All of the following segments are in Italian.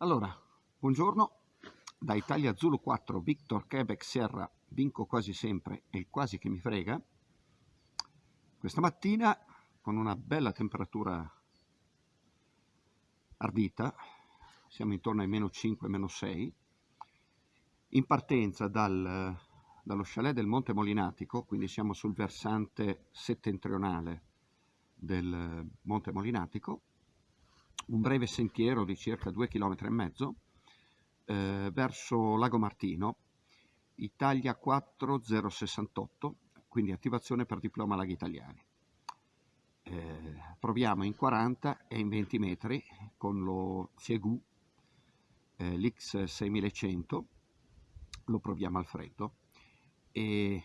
Allora, buongiorno, da Italia Zulu 4, Victor Quebec Sierra, vinco quasi sempre e quasi che mi frega. Questa mattina, con una bella temperatura ardita, siamo intorno ai meno 5, meno 6, in partenza dal, dallo chalet del Monte Molinatico, quindi siamo sul versante settentrionale del Monte Molinatico, un breve sentiero di circa 2 km e mezzo eh, verso Lago Martino, Italia 4068, quindi attivazione per diploma laghi italiani. Eh, proviamo in 40 e in 20 metri con lo Ciegu eh, l'X6100, lo proviamo al freddo e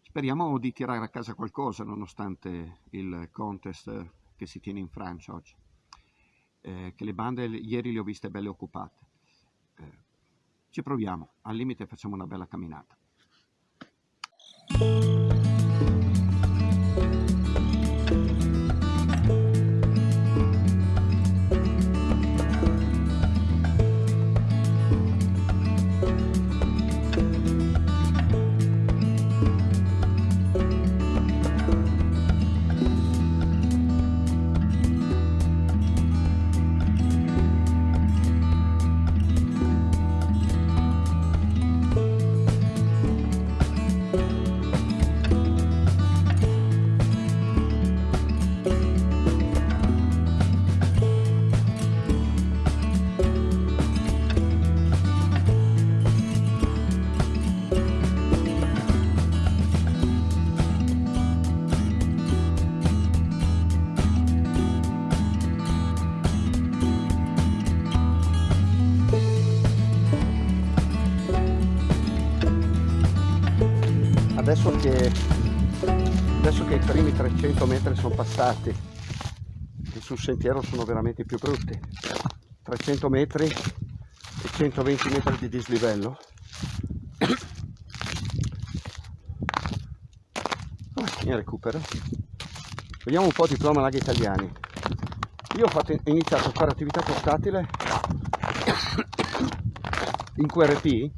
speriamo di tirare a casa qualcosa nonostante il contest che si tiene in Francia oggi eh, che le bande ieri le ho viste belle occupate. Eh, ci proviamo, al limite facciamo una bella camminata. Adesso che, adesso che i primi 300 metri sono passati e sul sentiero sono veramente più brutti. 300 metri e 120 metri di dislivello. In recupero. Vediamo un po' di diploma laghi italiani io ho fatto, iniziato a fare attività portatile in QRP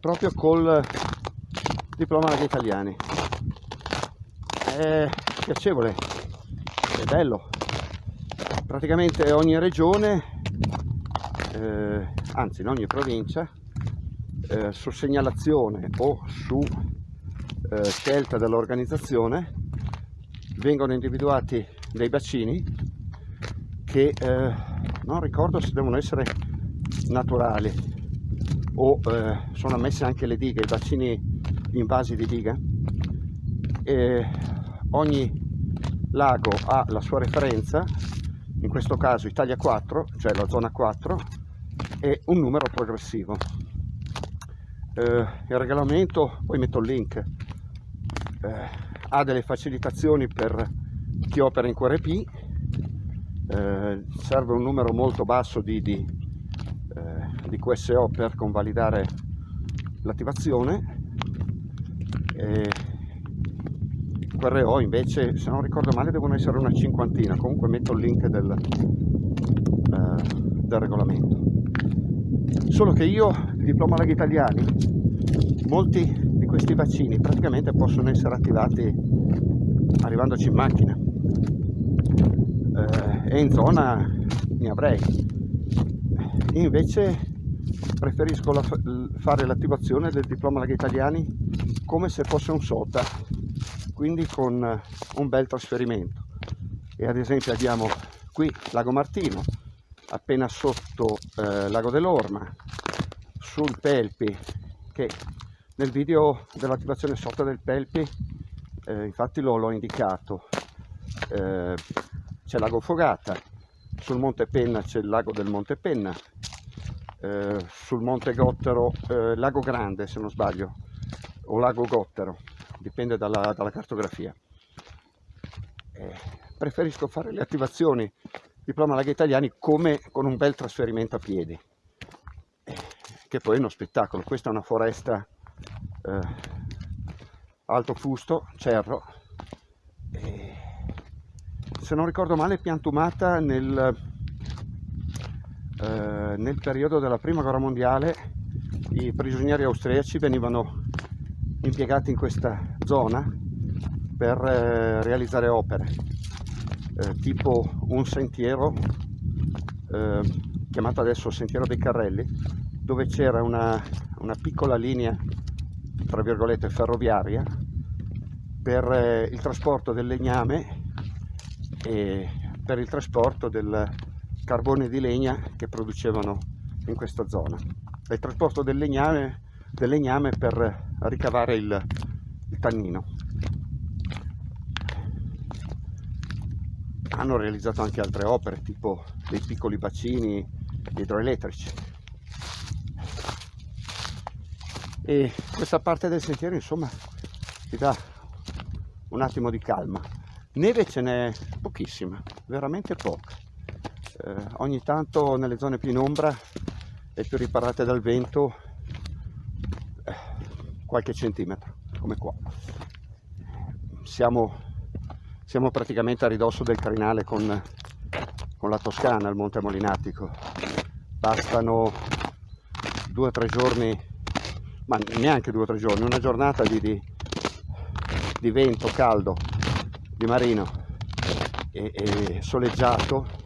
proprio col diploma italiani. È piacevole è bello. Praticamente ogni regione eh, anzi in ogni provincia eh, su segnalazione o su eh, scelta dell'organizzazione vengono individuati dei bacini che eh, non ricordo se devono essere naturali o eh, sono ammesse anche le dighe, i bacini invasi di diga e ogni lago ha la sua referenza in questo caso Italia 4 cioè la zona 4 e un numero progressivo. Eh, il regolamento poi metto il link eh, ha delle facilitazioni per chi opera in QRP eh, serve un numero molto basso di, di, eh, di QSO per convalidare l'attivazione eh, QRO invece se non ricordo male devono essere una cinquantina. Comunque metto il link del, eh, del regolamento. Solo che io diploma laghi italiani molti di questi vaccini praticamente possono essere attivati arrivandoci in macchina. Eh, e in zona ne avrei. Invece preferisco la, fare l'attivazione del diploma laghi italiani come se fosse un SOTA quindi con un bel trasferimento. E ad esempio abbiamo qui Lago Martino appena sotto eh, Lago dell'Orma sul Pelpi che nel video dell'attivazione SOTA del Pelpi eh, infatti l'ho indicato. Eh, c'è Lago Fogata sul Monte Penna c'è il lago del Monte Penna eh, sul Monte Gottero, eh, Lago Grande se non sbaglio, o Lago Gottero, dipende dalla, dalla cartografia. Eh, preferisco fare le attivazioni diploma laghi italiani come con un bel trasferimento a piedi, eh, che poi è uno spettacolo. Questa è una foresta eh, alto fusto, cerro, se non ricordo male piantumata nel eh, nel periodo della prima guerra mondiale i prigionieri austriaci venivano impiegati in questa zona per eh, realizzare opere eh, tipo un sentiero eh, chiamato adesso Sentiero dei Carrelli dove c'era una, una piccola linea tra virgolette ferroviaria per il trasporto del legname e per il trasporto del carbone di legna che producevano in questa zona. E il trasporto del legname, del legname per ricavare il, il tannino. Hanno realizzato anche altre opere tipo dei piccoli bacini idroelettrici. E questa parte del sentiero insomma ti dà un attimo di calma. Neve ce n'è pochissima veramente poca eh, ogni tanto nelle zone più in ombra e più riparate dal vento eh, qualche centimetro come qua. Siamo, siamo praticamente a ridosso del crinale con, con la Toscana il Monte Molinatico. Bastano due o tre giorni ma neanche due o tre giorni, una giornata di, di, di vento caldo, di marino e, e soleggiato,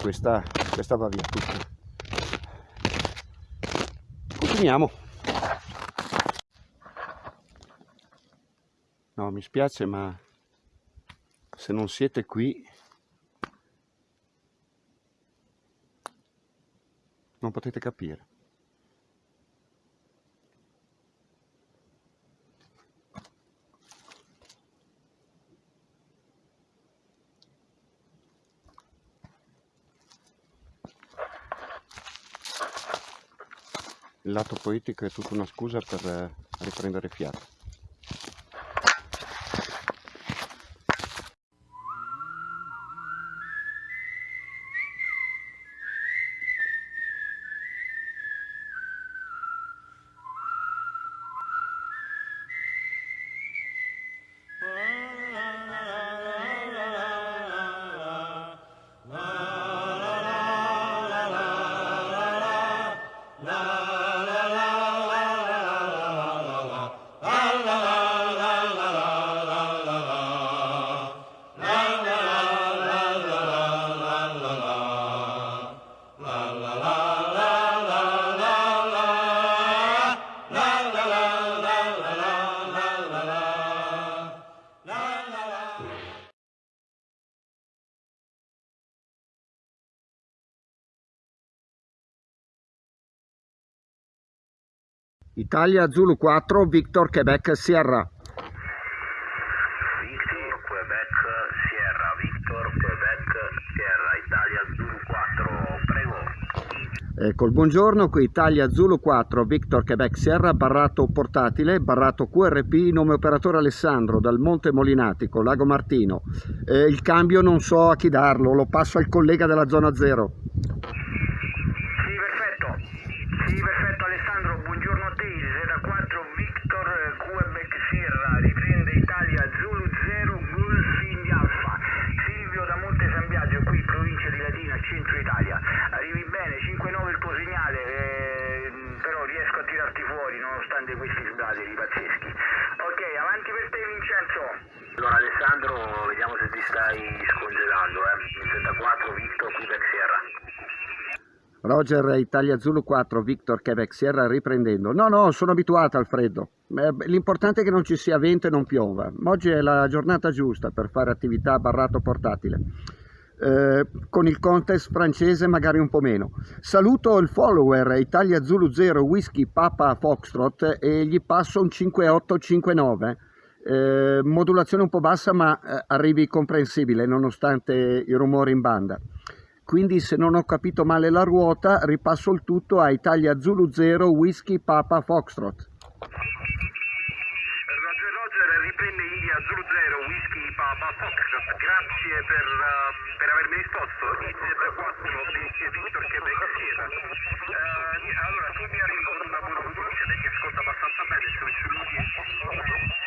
questa, questa va via tutta. Continuiamo. No, mi spiace, ma se non siete qui non potete capire. Il lato poetico è tutta una scusa per eh, riprendere fiato. Italia Zulu 4, Victor Quebec Sierra. Victor Quebec Sierra, Victor Quebec Sierra, Italia Zulu 4, prego. Ecco, il buongiorno, qui Italia Zulu 4, Victor Quebec Sierra, barrato portatile, barrato QRP, nome operatore Alessandro, dal Monte Molinatico, Lago Martino. Eh, il cambio non so a chi darlo, lo passo al collega della zona 0. 34 Victor Quebec Sierra. Roger, Italia Zulu 4, Victor Quebec Sierra riprendendo. No, no, sono abituato al freddo. Eh, l'importante è che non ci sia vento e non piova. Oggi è la giornata giusta per fare attività a barrato portatile. Eh, con il contest francese magari un po' meno. Saluto il follower Italia Zulu 0 Whisky Papa Foxtrot e gli passo un 5859 eh, modulazione un po' bassa ma eh, arrivi comprensibile nonostante i rumori in banda. Quindi se non ho capito male la ruota ripasso il tutto a Italia Zulu 0 Whisky Papa Foxtrot. Roger Roger riprende India Zulu 0 Whisky Papa Foxtrot. Grazie per... Uh per avermi risposto. IZ4 Victor Quebec Sierra. Uh, allora, tu mi hai risposto una buona puntuazione che ascolta abbastanza bene, sullo 10,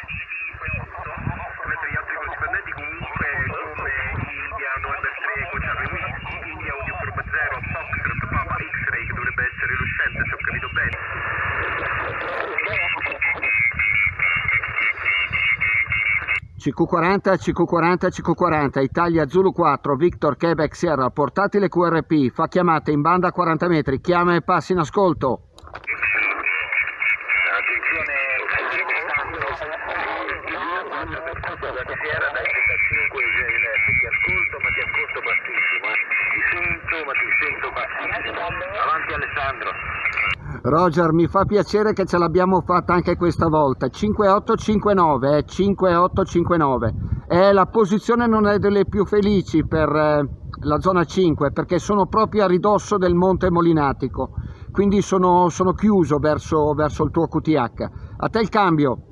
CQ40, CQ40, CQ40, Italia Zulu 4, Victor Quebec Sierra, portatile QRP, fa chiamate in banda a 40 metri, chiama e passi in ascolto. Attenzione, la Sierra dai 35 ti ascolto ma ti ascolto bassissimo, ti sento ma ti sento bassissimo. Avanti Alessandro. Roger, mi fa piacere che ce l'abbiamo fatta anche questa volta. 5859, eh, 5859. Eh, la posizione non è delle più felici per eh, la zona 5 perché sono proprio a ridosso del monte Molinatico, quindi sono, sono chiuso verso, verso il tuo QTH. A te il cambio.